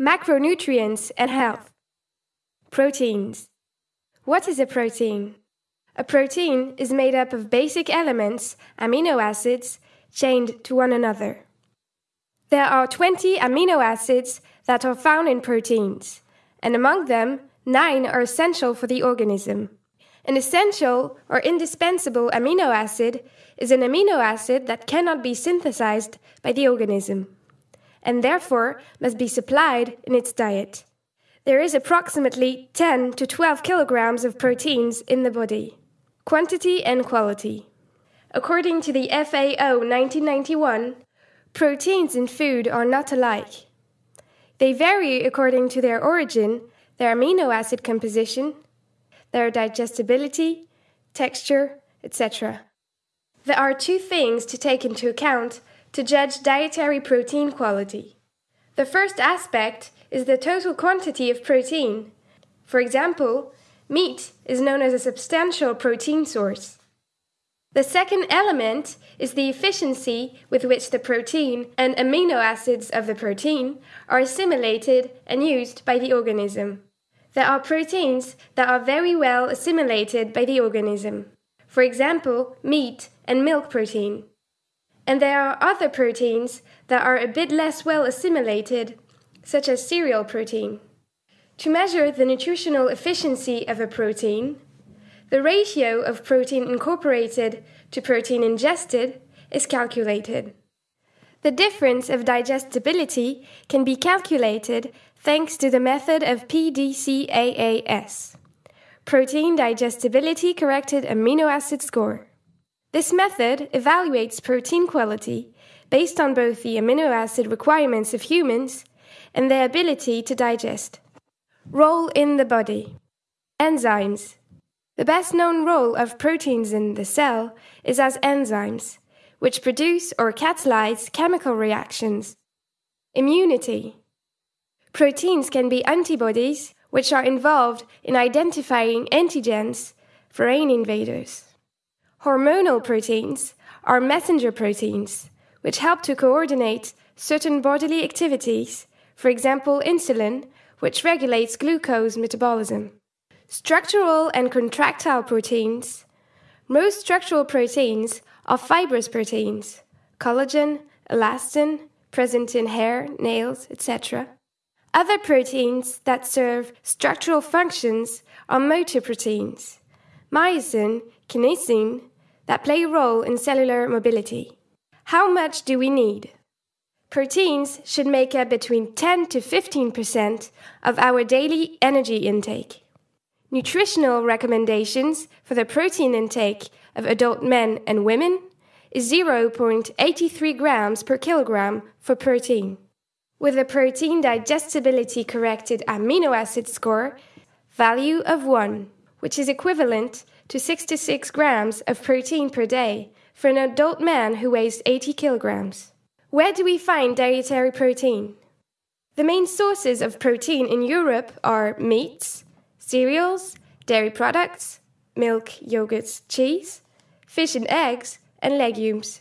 Macronutrients and health. Proteins. What is a protein? A protein is made up of basic elements, amino acids, chained to one another. There are 20 amino acids that are found in proteins, and among them, nine are essential for the organism. An essential or indispensable amino acid is an amino acid that cannot be synthesized by the organism and therefore must be supplied in its diet. There is approximately 10 to 12 kilograms of proteins in the body. Quantity and quality. According to the FAO 1991, proteins in food are not alike. They vary according to their origin, their amino acid composition, their digestibility, texture, etc. There are two things to take into account to judge dietary protein quality. The first aspect is the total quantity of protein. For example, meat is known as a substantial protein source. The second element is the efficiency with which the protein and amino acids of the protein are assimilated and used by the organism. There are proteins that are very well assimilated by the organism. For example, meat and milk protein and there are other proteins that are a bit less well assimilated, such as cereal protein. To measure the nutritional efficiency of a protein, the ratio of protein incorporated to protein ingested is calculated. The difference of digestibility can be calculated thanks to the method of PDCAAS, Protein Digestibility Corrected Amino Acid Score. This method evaluates protein quality based on both the amino acid requirements of humans and their ability to digest. Role in the body Enzymes. The best known role of proteins in the cell is as enzymes, which produce or catalyze chemical reactions. Immunity. Proteins can be antibodies, which are involved in identifying antigens, for foreign invaders. Hormonal proteins are messenger proteins, which help to coordinate certain bodily activities, for example, insulin, which regulates glucose metabolism. Structural and contractile proteins. Most structural proteins are fibrous proteins, collagen, elastin, present in hair, nails, etc. Other proteins that serve structural functions are motor proteins, myosin, kinesin, that play a role in cellular mobility. How much do we need? Proteins should make up between 10 to 15% of our daily energy intake. Nutritional recommendations for the protein intake of adult men and women is 0.83 grams per kilogram for protein. With a protein digestibility corrected amino acid score value of 1, which is equivalent to 66 grams of protein per day for an adult man who weighs 80 kilograms. Where do we find dietary protein? The main sources of protein in Europe are meats, cereals, dairy products, milk, yogurts, cheese, fish and eggs, and legumes.